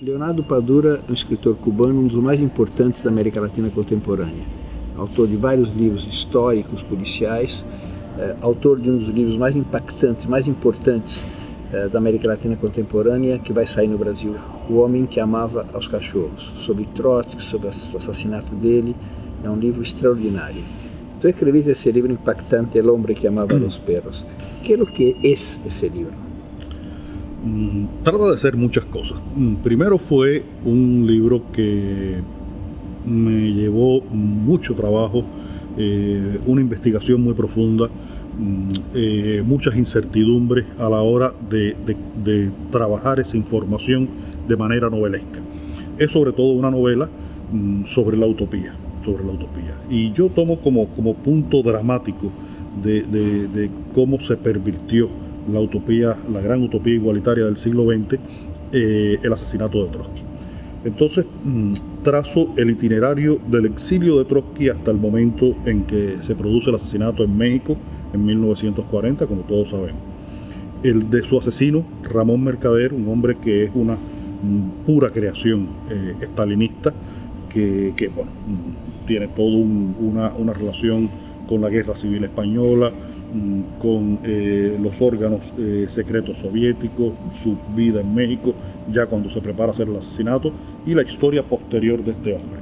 Leonardo Padura é um escritor cubano, um dos mais importantes da América Latina contemporânea. Autor de vários livros históricos, policiais, eh, autor de um dos livros mais impactantes, mais importantes eh, da América Latina contemporânea, que vai sair no Brasil, O Homem que Amava aos Cachorros, sobre Trotsky, sobre o assassinato dele, é um livro extraordinário. Tu escreviste esse livro impactante, El Hombre que Amava a los Perros. ¿Qué es lo que es ese libro? Mm, trata de ser muchas cosas. Mm, primero fue un libro que me llevó mucho trabajo, eh, una investigación muy profunda, mm, eh, muchas incertidumbres a la hora de, trabajar esa información de manera novelesca. Es sobre todo una novela sobre la utopía, sobre la utopía. Y yo tomo como, como punto dramático de, de cómo se pervirtió la utopía, la gran utopía igualitaria del siglo XX, eh, el asesinato de Trotsky. Entonces mm, trazo el itinerario del exilio de Trotsky hasta el momento en que se produce el asesinato en México en 1940, como todos sabemos. El de su asesino, Ramón Mercader, un hombre que es una mm, pura creación eh, estalinista, que, bueno, mm, tiene toda una, una relación con la guerra civil española, con eh, los órganos eh, secretos soviéticos, su vida en México, ya cuando se prepara a hacer el asesinato, y la historia posterior de este hombre.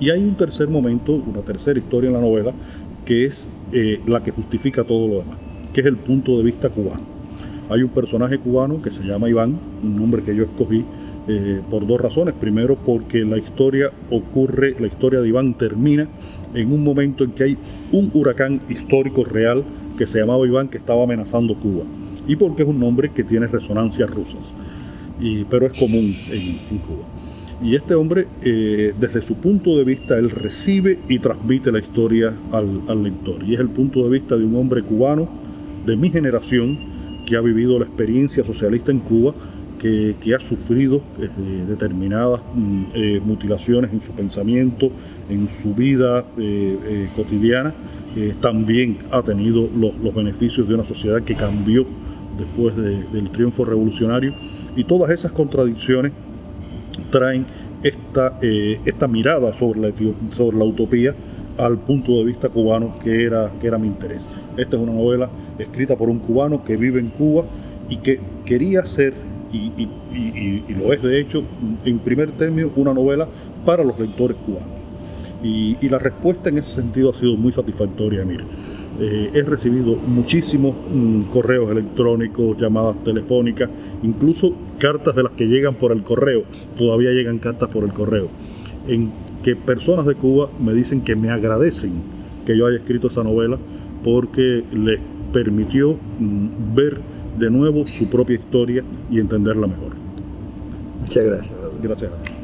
Y hay un tercer momento, una tercera historia en la novela, que es eh, la que justifica todo lo demás, que es el punto de vista cubano. Hay un personaje cubano que se llama Iván, un nombre que yo escogí por dos razones. Primero, porque la historia ocurre, la historia de Iván termina en un momento en que hay un huracán histórico real que se llamaba Iván que estaba amenazando Cuba y porque es un nombre que tiene resonancias rusas, y, pero es común en, Cuba. Y este hombre, eh, desde su punto de vista, él recibe y transmite la historia al lector. Y es el punto de vista de un hombre cubano de mi generación que ha vivido la experiencia socialista en Cuba que, ha sufrido eh, determinadas mm, eh, mutilaciones en su pensamiento, en su vida eh, cotidiana, también ha tenido los, beneficios de una sociedad que cambió después del triunfo revolucionario y todas esas contradicciones traen esta, esta mirada sobre la, sobre la utopía al punto de vista cubano que era, que era mi interés. Esta es una novela escrita por un cubano que vive en Cuba y que quería ser y, lo es de hecho en primer término una novela para los lectores cubanos. Y, la respuesta en ese sentido ha sido muy satisfactoria, mire. Eh, he recibido muchísimos mm, correos electrónicos, llamadas telefónicas, incluso cartas de las que llegan por el correo. Todavía llegan cartas por el correo. En que personas de Cuba me dicen que me agradecen que yo haya escrito esa novela porque les permitió mm, ver de nuevo su propia historia y entenderla mejor. Muchas gracias. Gracias.